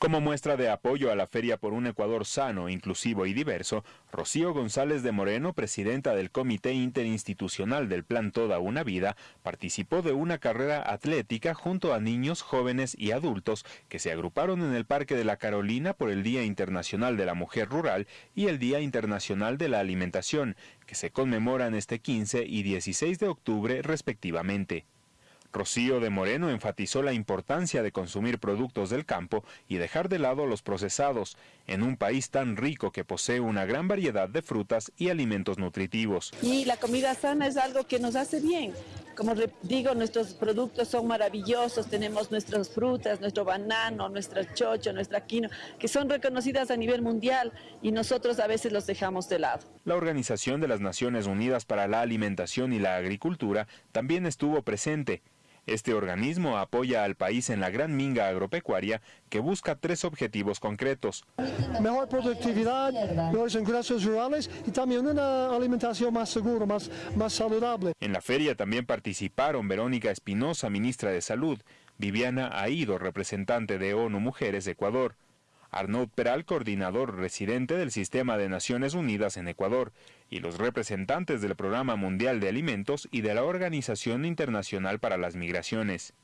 Como muestra de apoyo a la Feria por un Ecuador sano, inclusivo y diverso, Rocío González de Moreno, presidenta del Comité Interinstitucional del Plan Toda una Vida, participó de una carrera atlética junto a niños, jóvenes y adultos que se agruparon en el Parque de la Carolina por el Día Internacional de la Mujer Rural y el Día Internacional de la Alimentación, que se conmemoran este 15 y 16 de octubre respectivamente. Rocío de Moreno enfatizó la importancia de consumir productos del campo y dejar de lado los procesados, en un país tan rico que posee una gran variedad de frutas y alimentos nutritivos. Y la comida sana es algo que nos hace bien. Como digo, nuestros productos son maravillosos, tenemos nuestras frutas, nuestro banano, nuestra chocho, nuestra quino, que son reconocidas a nivel mundial y nosotros a veces los dejamos de lado. La Organización de las Naciones Unidas para la Alimentación y la Agricultura también estuvo presente este organismo apoya al país en la gran minga agropecuaria que busca tres objetivos concretos. Mejor productividad, mejores ingresos rurales y también una alimentación más segura, más, más saludable. En la feria también participaron Verónica Espinosa, ministra de Salud, Viviana Aido, representante de ONU Mujeres de Ecuador, Arnaud Peral, coordinador residente del Sistema de Naciones Unidas en Ecuador, y los representantes del Programa Mundial de Alimentos y de la Organización Internacional para las Migraciones.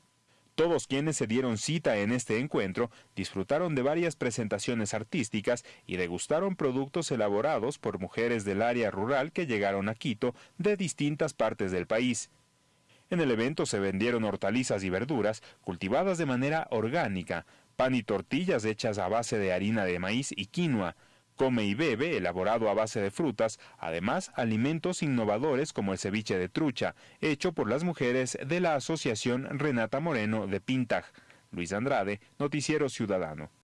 Todos quienes se dieron cita en este encuentro disfrutaron de varias presentaciones artísticas y degustaron productos elaborados por mujeres del área rural que llegaron a Quito de distintas partes del país. En el evento se vendieron hortalizas y verduras cultivadas de manera orgánica, pan y tortillas hechas a base de harina de maíz y quinoa, come y bebe elaborado a base de frutas, además alimentos innovadores como el ceviche de trucha, hecho por las mujeres de la Asociación Renata Moreno de Pintaj. Luis Andrade, Noticiero Ciudadano.